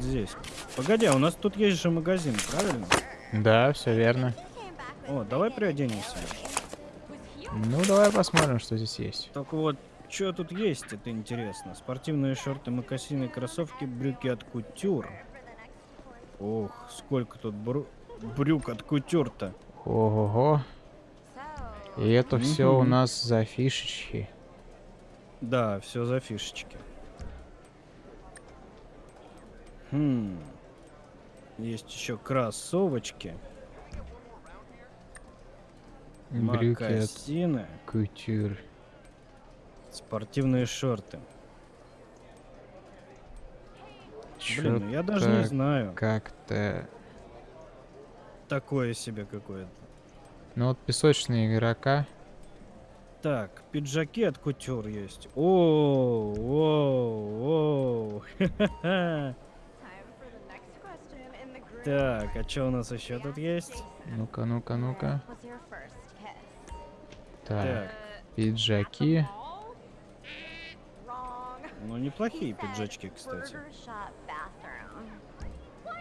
где-то здесь. Погоди, а у нас тут есть же магазин, правильно? Да, все верно. О, давай приоденемся. Ну, давай посмотрим, что здесь есть. Только вот, что тут есть, это интересно. Спортивные шорты, мокасины, кроссовки, брюки от кутюр. Ох, сколько тут бру- брюк от кутюр-то. Ого-го. И это все у нас за фишечки. Да, все за фишечки. Хм. Есть еще кроссовочки, Брюки от мокасины, кутюр. спортивные шорты. Блин, ну я даже не знаю. Как-то... Такое себе какое-то. Ну вот песочные игрока. Так, пиджаки от кутюр есть. О, о, о. Так, а что у нас еще тут есть? Ну-ка, ну-ка, ну-ка. Так, Так, пиджаки. ну неплохие пиджачки, кстати.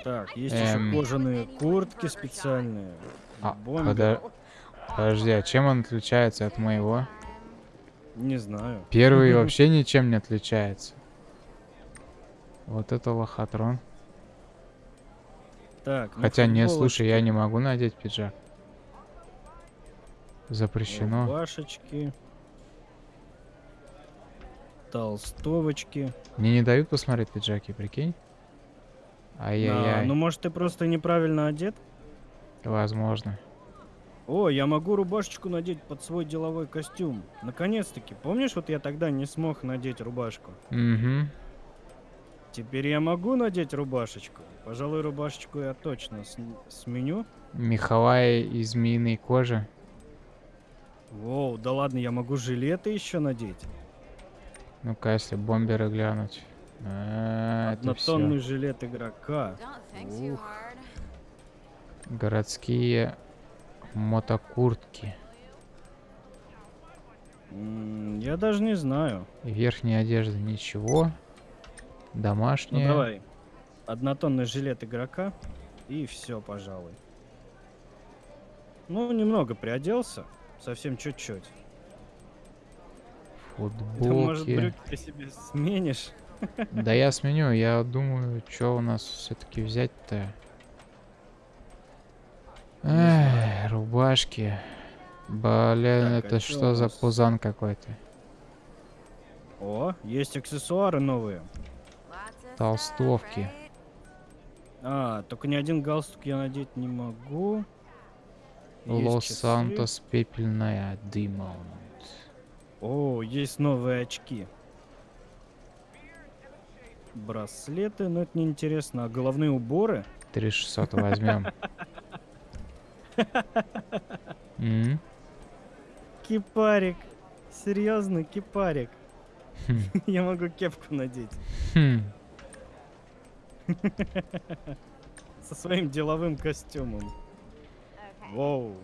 Так, есть Эм. еще кожаные куртки специальные. А, подо- Подожди, а чем он отличается от моего? Не знаю. Первый вообще ничем не отличается. Вот это лохотрон. Так, ну, Хотя не, слушай, я не могу надеть пиджак. Запрещено. Рубашечки. Толстовочки. Мне не дают посмотреть пиджаки, прикинь? А, Ай-яй-яй, ну может ты просто неправильно одет? возможно. О, я могу рубашечку надеть под свой деловой костюм. Наконец-таки. Помнишь, вот я тогда не смог надеть рубашку? Угу. Теперь я могу надеть рубашечку. Пожалуй, рубашечку я точно с- сменю. Меховая из змеиной кожи. Воу, да ладно, я могу жилеты еще надеть. Ну-ка, если бомберы глянуть. А, Однотонный жилет игрока. Ух. Городские мотокуртки. М, Я даже не знаю. Верхняя одежда ничего. Ну Домашняя. давай. Однотонный жилет игрока. И все, пожалуй. Ну, немного приоделся. Совсем чуть-чуть. Да, может, Футболки. брюки ты себе сменишь? Да я сменю, я думаю, что у нас все-таки взять-то. Эх, рубашки. Блин, Так, а это чё что за пузан какой-то? О, есть аксессуары новые. Толстовки. А, только ни один галстук я надеть не могу. Лос-Сантос пепельная дымон. О, есть новые очки. Браслеты, но это неинтересно. А головные уборы? 3600 возьмем. Кипарик. Серьезно, кипарик. Хм. Я могу кепку надеть. Со своим деловым костюмом. Воу.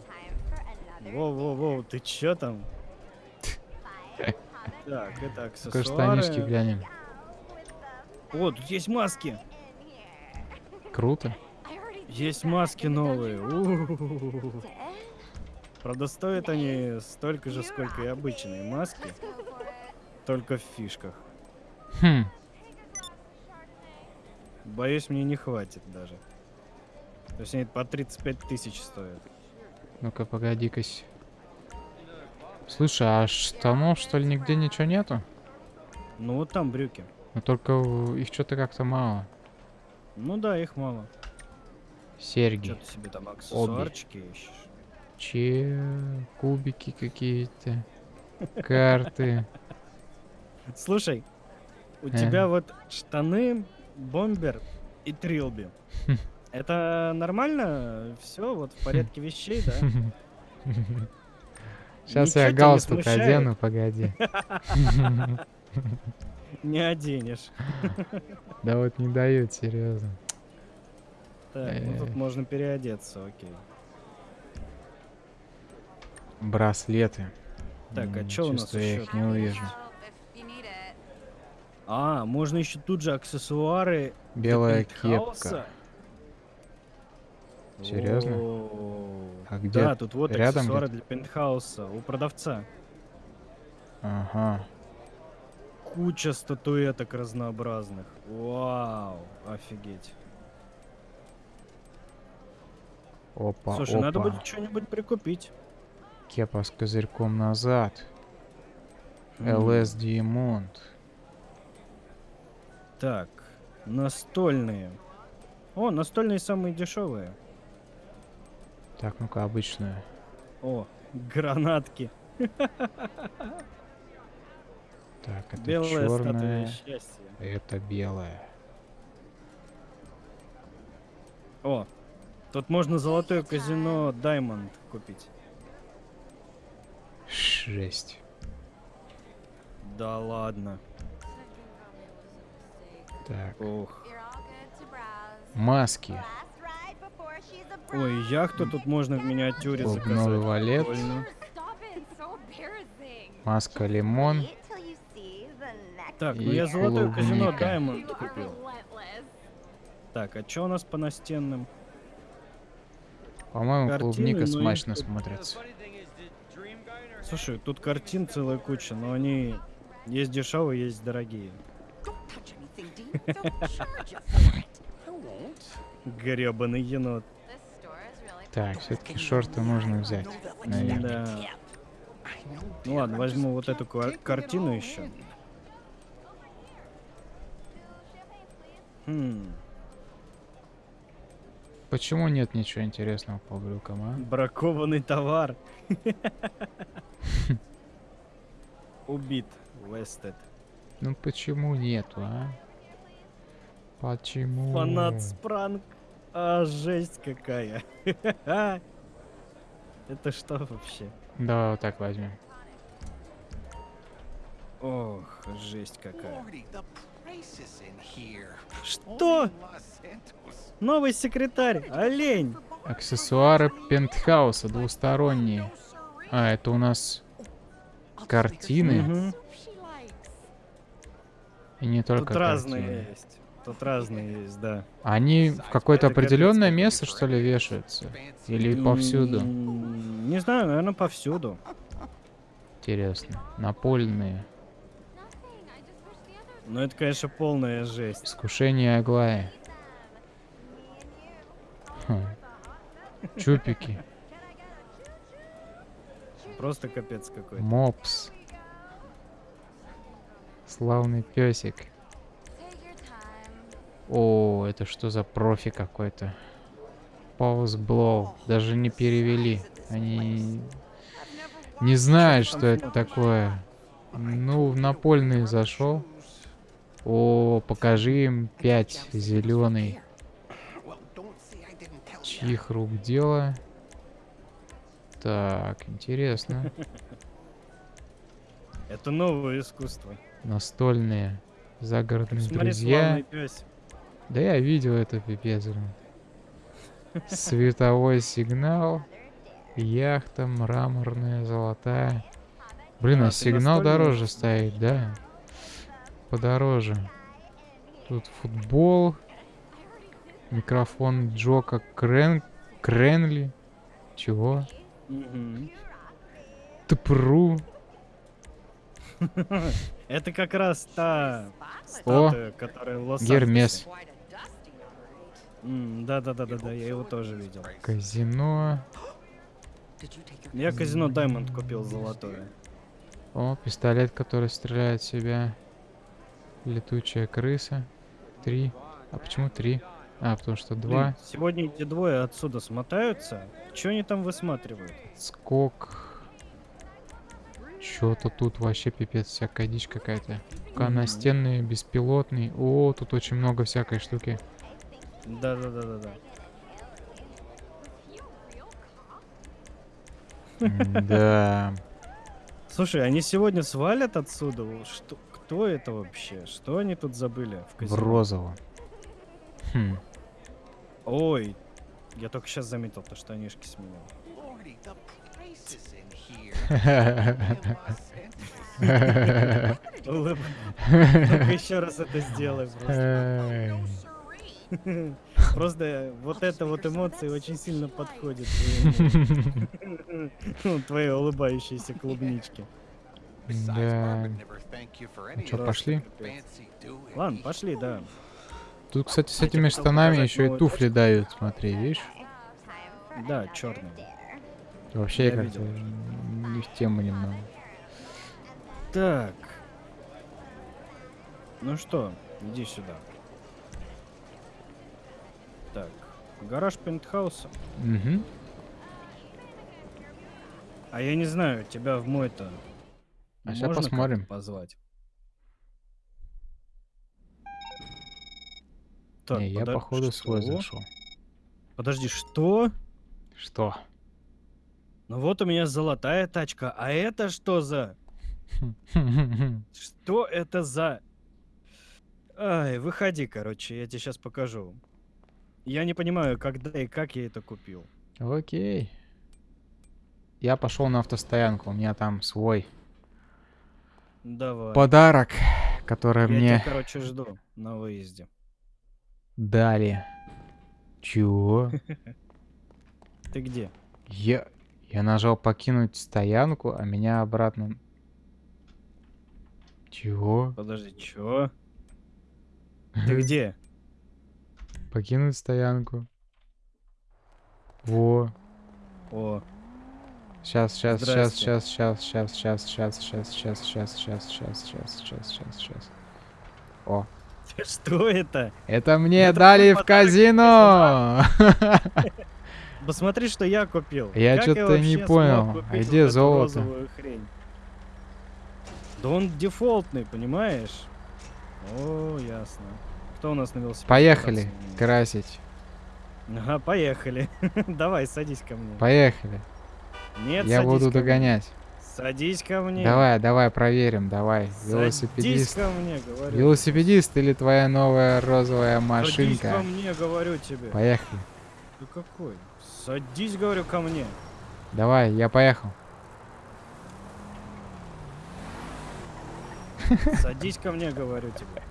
Воу-воу-воу, ты чё там? Так, это аксессуары. глянем. О, тут есть маски. Круто. Есть маски новые. У-у-у. Правда, стоят они столько же, сколько и обычные маски, только в фишках. Хм. Боюсь, мне не хватит даже. То есть они по 35 тысяч стоят. Ну-ка, погоди-ка. Слушай, а штанов, что ли, нигде ничего нету? Ну вот там брюки. Ну только их что-то как-то мало. Ну да, их мало. Серьги. Что ты себе там аксессуарчики ищешь? Че? Кубики какие-то. Карты. Слушай, у Э. тебя вот штаны, бомбер и трилби. Это нормально? Все вот в порядке вещей, да? Сейчас Ничего я галстук одену, погоди. Не оденешь. Да вот не дают, серьезно. Так, ну тут Э. можно переодеться, окей. Браслеты. Так, а чё у нас чувствую, я их не увижу. А, можно еще тут же аксессуары Белая кепка. Серьезно? А где? Да, тут вот Рядом аксессуары для пентхауса у продавца. Ага. Куча статуэток разнообразных. Вау, офигеть. Опа, Слушай, опа. надо будет что-нибудь прикупить. Кепа с козырьком назад. LS Diamond. Так, настольные. О, настольные самые дешевые. Так, ну-ка, обычную. О, гранатки. Так, это Белая черная. Это белая. О, тут можно золотое казино Diamond купить. Жесть. Да ладно. Так. Ох. Маски. Ой, яхту тут можно в миниатюре Бубновый заказать. валет. Прикольно. Маска лимон. Так, ну И я золотое казино клубника. Diamond купил. Так, а что у нас по настенным? По-моему, Картины, клубника ну и смачно тут- смотрится. Слушай, тут картин целая куча, но они есть дешевые, есть дорогие. Гребаный енот. Так, все-таки шорты нужно взять. Наверное. Да. Ну ладно, возьму вот эту кар- картину еще. Хм, Почему нет ничего интересного по брюкам, а? бракованный товар. Убит. Вестед. Ну почему нету, а? Почему? Фанат спранг. А, жесть какая. Это что вообще? Да, вот так возьмем. Ох, жесть какая. Что? Новый секретарь, олень. Аксессуары пентхауса двусторонние. А, это у нас картины. Мгм. И не только Тут разные картины. есть. Тут разные есть, да. Они в какое-то определенное место, что ли, вешаются? Или повсюду? Не знаю, наверное, повсюду. Интересно. Напольные. Но это, конечно, полная жесть. Искушение Аглая. Хм. Чупики. Просто капец какой-то. Мопс. Славный песик. О, это что за профи какой-то? Pause Blow. Даже не перевели. Они не знают, что это такое. Ну, в напольный зашел. О, покажи им 5 зеленый. Чьих рук дело? Так, интересно. Это новое искусство. Настольные загородные Смотри, друзья. пес. Да я видел это, пипец. Световой сигнал. Яхта мраморная, золотая. Блин, А, а сигнал дороже стоит, да? Подороже. Тут футбол. Микрофон Джока Крен... Кренли. Чего? Тпру. Это как раз та статуя, которая в Лос-Анджелесе. Гермес. Да-да-да-да-да, я его тоже видел. Казино. Я казино Diamond купил золотое. О, пистолет, который стреляет в себя. Летучая крыса. Три. А почему три? А, потому что Блин, два. сегодня эти двое отсюда смотаются. Что они там высматривают? Скок. Чё-то тут вообще пипец, всякая дичь какая-то. Настенный, беспилотный. О, тут очень много всякой штуки. Да-да-да-да-да. Да. Слушай, они сегодня свалят отсюда? Что, кто это вообще? Что они тут забыли в В казино? розовом. Хм. Ой, я только сейчас заметил то, что штанишки сменил. Только еще раз это сделай просто. Просто вот это вот эмоции очень сильно подходит. Твои ну, улыбающиеся клубнички. Да. Ну что, пошли? Ладно, пошли, да. Тут, кстати, с этими штанами еще и туфли дают, смотри, видишь? Да, черные. Вообще, я как-то не в тему немного. Так. Ну что, иди сюда. Так, гараж пентхауса. Угу. А я не знаю, тебя в мой-то А как-то посмотрим. позвать? Так, Не, я походу свой что? зашел. Подожди, что? Что? Ну вот у меня золотая тачка, а это что за... Что это за... Ай, выходи, короче, я тебе сейчас покажу. Я не понимаю, когда и как я это купил. Окей. Я пошел на автостоянку, у меня там свой Давай. подарок, который я мне тебя, короче, жду на выезде. дали. Чего? Ты где? Я, я нажал покинуть стоянку, а меня обратно... Чего? Подожди, чё? Ты где? Покинуть стоянку. Во. О, Сейчас, сейчас, сейчас, сейчас, сейчас, сейчас, сейчас, сейчас, сейчас, сейчас, сейчас, сейчас, сейчас, сейчас, сейчас, сейчас, сейчас. О, что это? это мне дали в казино! Посмотри, что я купил. Я чё-то не понял. А где золото? Да он дефолтный, понимаешь? О, ясно. Кто у нас на велосипеде? Поехали красить. Ага, поехали. Давай, садись ко мне. Поехали. Нет, Я буду догонять. Садись ко мне. Давай, давай, проверим, давай. Садись Велосипедист. ко мне, говорю. Велосипедист или твоя новая розовая Садись ко машинка? мне, говорю тебе. Поехали. Ты какой? Садись, говорю, ко мне. Давай, я поехал. Садись ко мне, говорю тебе.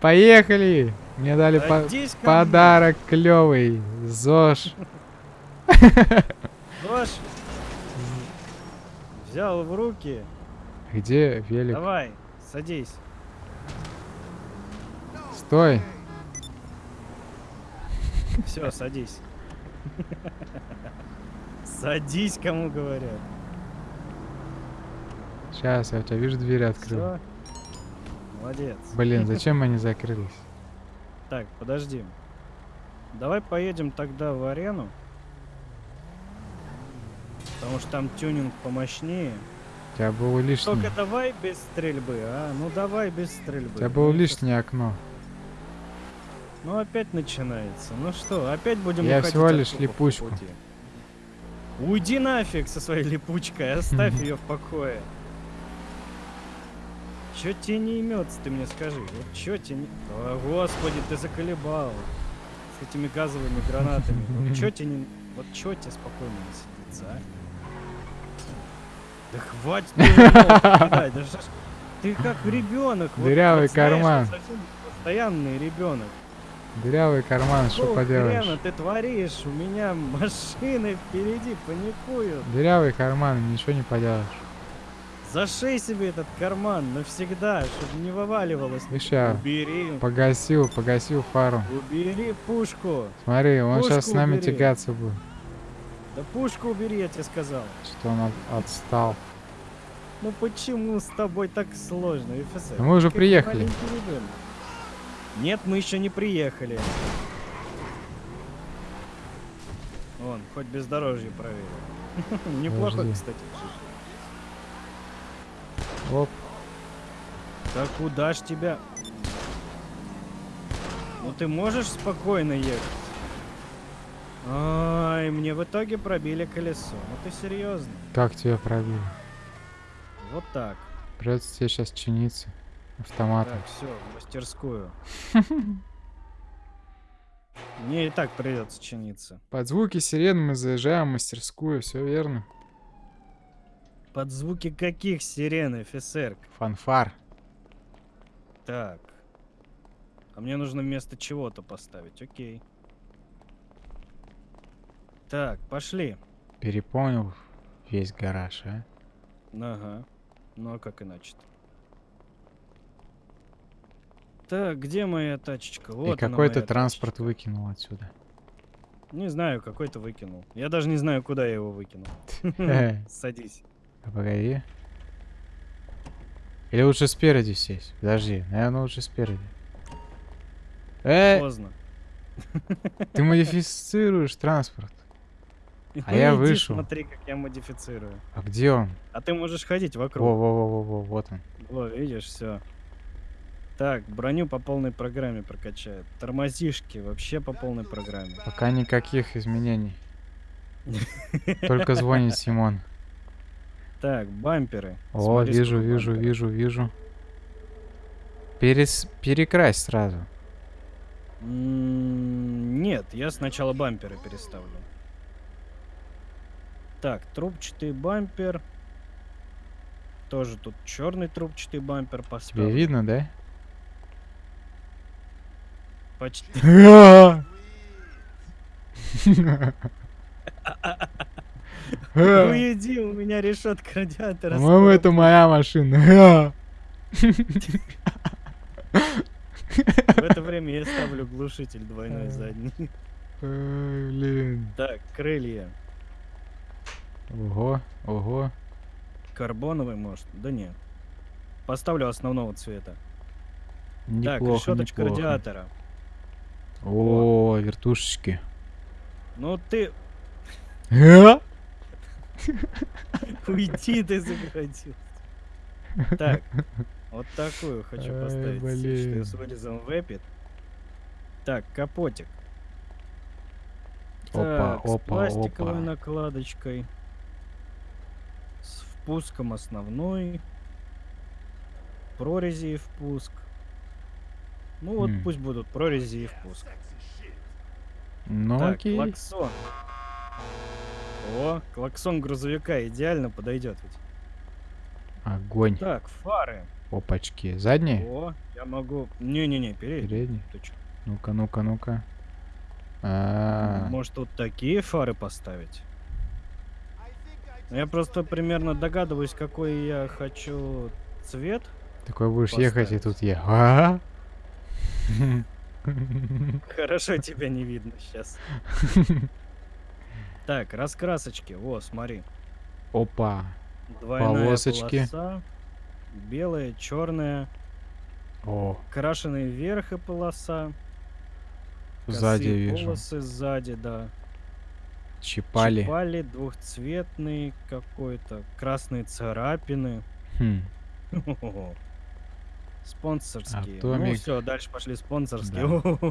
Поехали! Мне дали по- ко мне. подарок клевый. ЗОЖ. Ложь. Взял в руки. Где велик? Давай, садись. Стой. Все, садись. Садись, кому говорят. Сейчас, я у тебя вижу, двери открыл. Все. Молодец. Блин, зачем они закрылись? Так, подожди. Давай поедем тогда в арену. Потому что там тюнинг помощнее. У тебя было лишнее. Только давай без стрельбы, а? Ну давай без стрельбы. У тебя было лишнее окно. Ну опять начинается. Ну что, опять будем Я всего лишь липучку. Уйди нафиг со своей липучкой, оставь ее в покое. Чё тебе не имется, ты мне скажи? Вот чё тебе не... О, господи, ты заколебал. С этими газовыми гранатами. Вот чё тебе не... Вот чё тебе спокойно не сидится, а? Да хватит ты да Ты как ребенок. Дырявый карман. Постоянный ребенок. Дырявый карман, что поделаешь? хрена ты творишь? У меня машины впереди паникуют. Дырявый карман, ничего не поделаешь. Зашей себе этот карман навсегда, чтобы не вываливалось. Я Убери, погасил, погасил фару. убери пушку. Смотри, он Пушку сейчас с нами убери. тягаться будет. Да пушку убери, я тебе сказал. Что он от- отстал. Ну почему с тобой так сложно, ФСР? Мы уже Как приехали. Нет, мы еще не приехали. Вон, хоть бездорожье проверил. Неплохо, кстати. Оп, Да куда ж тебя? Ну ты можешь спокойно ехать? Ай, мне в итоге пробили колесо. Ну ты серьезно? как тебя пробили? Вот так. Придется тебе сейчас чиниться. Автоматом. Так, все, в мастерскую. Мне и так придется чиниться. Под звуки сирен мы заезжаем в мастерскую, все верно. Под звуки каких сирен, офицер? Фанфар. Так. А мне нужно вместо чего-то поставить, окей. Так, пошли. Переполнил весь гараж, а? Ага. Ну а как иначе-то? Так, где моя тачечка? Вот И какой-то транспорт выкинул отсюда. тачечка. Не знаю, какой-то выкинул. Я даже не знаю, куда я его выкинул. Садись. Погоди. Или лучше спереди сесть? Подожди, наверное, лучше спереди. Э, Поздно. ты модифицируешь транспорт. А Ну, я иди вышел. Смотри, как я модифицирую. А где он? А ты можешь ходить вокруг. Во-во-во-во, вот он. Во, видишь, все. Так, броню по полной программе прокачает. Тормозишки вообще по полной программе. Пока никаких изменений. Только звонит Симон. Так, бамперы. О, Смотри, вижу, вижу, бамперов. вижу, вижу. Перес... Перекрась сразу. М, Нет, я сначала бамперы переставлю. Так, трубчатый бампер. Тоже тут черный трубчатый бампер Тебе поставлю. видно, да? Почти. Уйди, у меня решетка радиатора. По-моему, это моя машина. В это время я ставлю глушитель двойной Э. задний. Блин. Так, крылья. Ого, ого. Карбоновый, может? Да нет. Поставлю основного цвета. так, Неплохо, решеточка неплохо. радиатора. О, вертушечки. Ну ты уйди, ты заградил. Так, вот такую хочу поставить. блин. С вырезом выпит. Так, капотик. Опа, Так, с опа, пластиковой опа. накладочкой. С впуском основной. Прорези и впуск. Ну вот М. пусть будут прорези и впуск. Ну так, окей. клаксон. О, клаксон грузовика идеально подойдет ведь. Огонь. Так, фары. Опачки. Задние? О, я могу... Не-не-не. Передние? Чё? Ну-ка, ну-ка, ну-ка. А, Может тут такие фары поставить? Я просто примерно догадываюсь, какой я хочу цвет. такой будешь ехать и поставить. тут я. А? Хорошо тебя не видно сейчас. Так, раскрасочки. О, смотри. Опа. Двойная Полосочки. полоса. Белая, черная. О, Крашеный вверх и полоса. сзади косые вижу. полосы сзади, да. Чипали. Чипали двухцветный какой-то. Красные царапины. Хм. Спонсорские. Ну Атомик. все, дальше пошли спонсорские.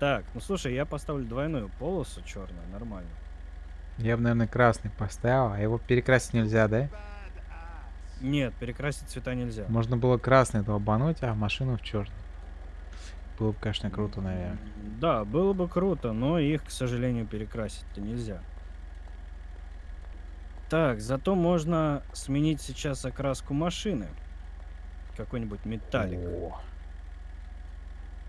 Так, ну слушай, я поставлю двойную полосу черную, нормально. Я бы, наверное, красный поставил, а его перекрасить нельзя, да? Нет, перекрасить цвета нельзя. Можно было красный долбануть, а машину в черный. Было бы, конечно, круто, наверное. Да, было бы круто, но их, к сожалению, перекрасить-то нельзя. Так, зато можно сменить сейчас окраску машины. Какой-нибудь металлик. О,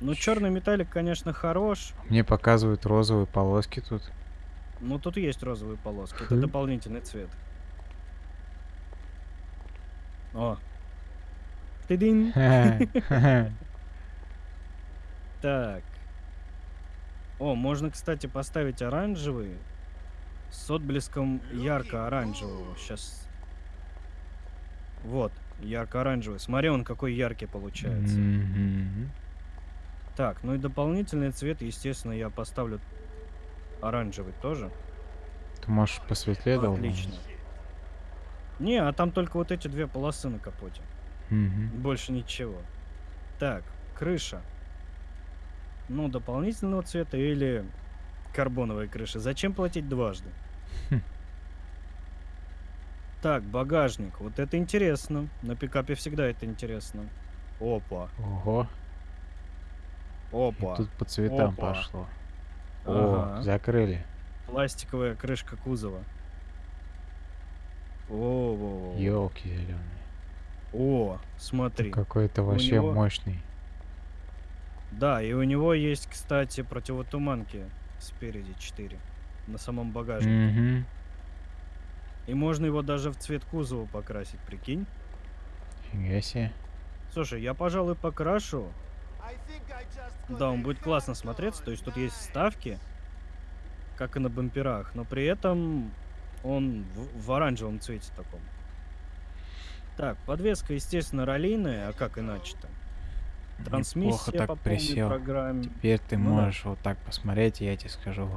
Ну, черный металлик, конечно, хорош. Мне показывают розовые полоски тут. Но тут есть розовые полоски. Это Хм. дополнительный цвет. О. Тыдынь. Так. О, можно, кстати, поставить оранжевый с отблеском ярко-оранжевого. Сейчас. Вот, ярко-оранжевый. Смотри, он какой яркий получается. Мгм. Так, ну и дополнительный цвет, естественно, я поставлю оранжевый тоже. Ты можешь посветлее долбануть? Отлично. Не, а там только вот эти две полосы на капоте. Мгм. Больше ничего. Так, крыша. Ну, дополнительного цвета или карбоновая крыша. Зачем платить дважды? Хм. Так, багажник. Вот это интересно. На пикапе всегда это интересно. Опа, Ого. Опа. Тут по цветам Опа. пошло. О, Ага. закрыли. Пластиковая крышка кузова. О, Елки зеленые. О, смотри. Какой-то вообще него- мощный. Да, и у него есть, кстати, противотуманки спереди 4 на самом багажнике. Угу. И можно его даже в цвет кузова покрасить, прикинь. Фига себе. Слушай, я, пожалуй, покрашу. Да, он будет классно смотреться. То есть тут есть вставки, как и на бамперах, но при этом он в, в оранжевом цвете таком. Так, подвеска, естественно, раллийная, а как иначе-то? Трансмиссия так по присел. программе. Теперь ты Ну да. можешь вот так посмотреть, и я тебе скажу.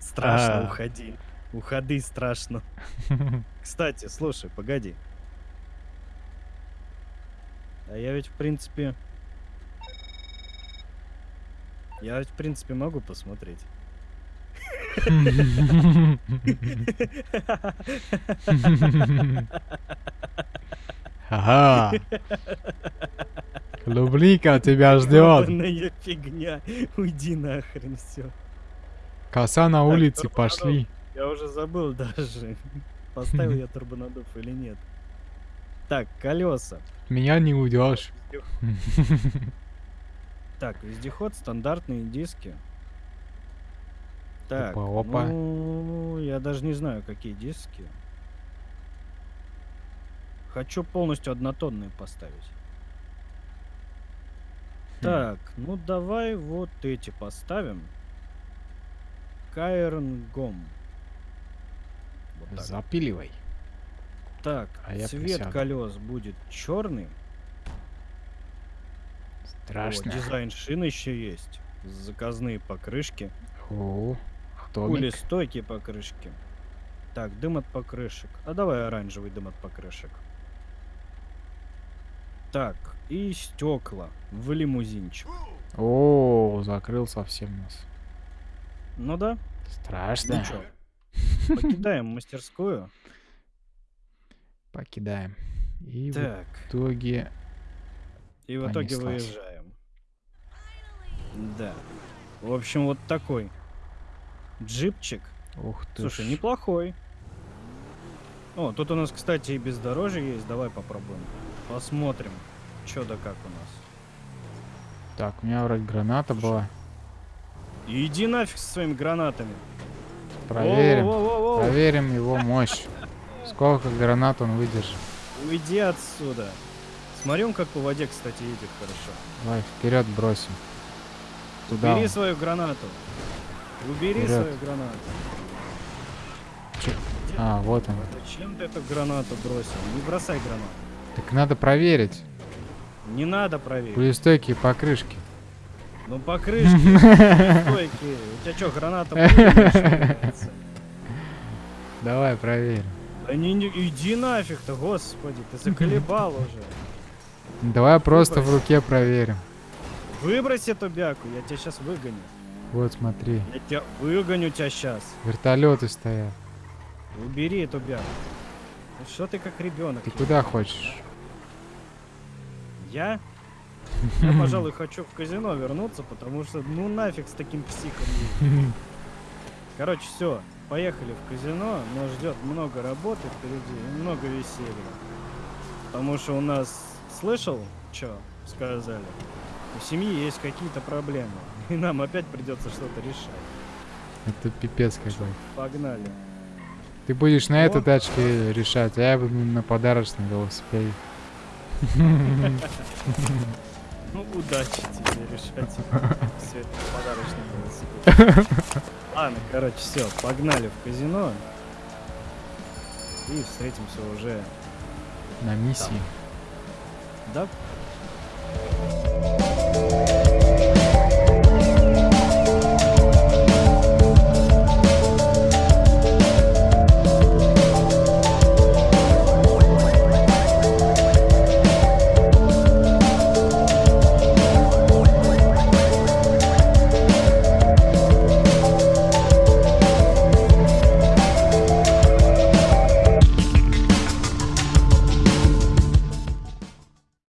Страшно, А. уходи. Уходи, страшно. Кстати, слушай, погоди. А я ведь, в принципе... Я ведь, в принципе, могу посмотреть. Ага. Клубника тебя ждет. Фигня. Уйди нахрен, все. Коса на улице, пошли. Я уже забыл даже, поставил я турбонадув или нет. Так, колеса. Меня не уйдешь. Так, вездеход, стандартные диски. Так, Опа, опа. ну, я даже не знаю, какие диски. Хочу полностью однотонные поставить. Так, ну давай вот эти поставим. Кайрон Гом. Вот так. Запиливай. Так, А я цвет присяду. колес будет черный. Страшно. дизайн шин еще есть. Заказные покрышки. О, стойкие покрышки. Так, дым от покрышек. А давай оранжевый дым от покрышек. Так, и стекла в лимузинчик. О, закрыл совсем нас. Ну да, Страшно. ну. Покидаем мастерскую. Покидаем. И в Так, итоге... и в итоге понеслась. выезжаем. Да. В общем, вот такой джипчик. Ух ты Слушай, ж. неплохой. О, тут у нас, кстати, и бездорожье есть. Давай попробуем. Посмотрим, что да как у нас. Так, у меня вроде граната была. Иди нафиг со своими гранатами. Проверим. Воу-воу-воу-воу. Проверим его мощь. Сколько гранат он выдержит. Уйди отсюда. Смотри, он как по воде, кстати, едет хорошо. Давай вперед бросим. Туда. Убери он. свою гранату. Убери Вперед. свою гранату. А, вот он. Зачем ты эту гранату бросил? Не бросай гранату. Так надо проверить. Не надо проверить. Пулестойкие покрышки. Ну покрышки стойкие. У тебя что, граната? Давай проверим. Да не, не- иди нафиг-то, господи, ты заколебал уже. Давай просто в руке проверим. Выбрось эту бяку, я тебя сейчас выгоню. Вот смотри. Я тебя выгоню тебя сейчас. Вертолеты стоят. Убери эту бяку. Ну что ты как ребенок? Ты куда хочешь? Я? Я, пожалуй, хочу в казино вернуться, потому что ну нафиг с таким психом. Короче, все, поехали в казино, нас ждет много работы впереди и много веселья. Потому что у нас, слышал, что сказали? У семьи есть какие-то проблемы, и нам опять придется что-то решать. Это пипец какой. Погнали. Ты будешь на этой О. тачке решать, а я буду на подарочном велосипеде. Ну, удачи тебе решать все это подарочный велосипед. Ладно, короче, все, погнали в казино. И встретимся уже. На миссии. Да,